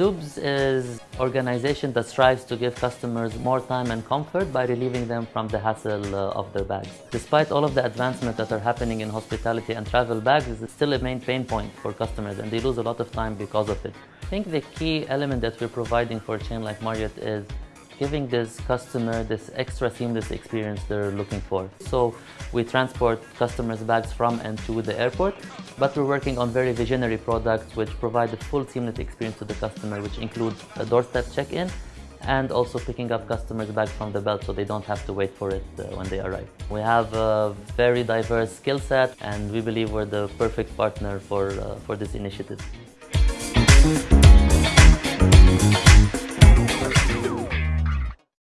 DUBZ is organization that strives to give customers more time and comfort by relieving them from the hassle uh, of their bags. Despite all of the advancements that are happening in hospitality and travel bags, it's still a main pain point for customers and they lose a lot of time because of it. I think the key element that we're providing for a chain like Marriott is giving this customer this extra seamless experience they're looking for. So we transport customers' bags from and to the airport, but we're working on very visionary products which provide a full seamless experience to the customer, which includes a doorstep check-in and also picking up customers' bags from the belt so they don't have to wait for it uh, when they arrive. We have a very diverse skill set and we believe we're the perfect partner for, uh, for this initiative.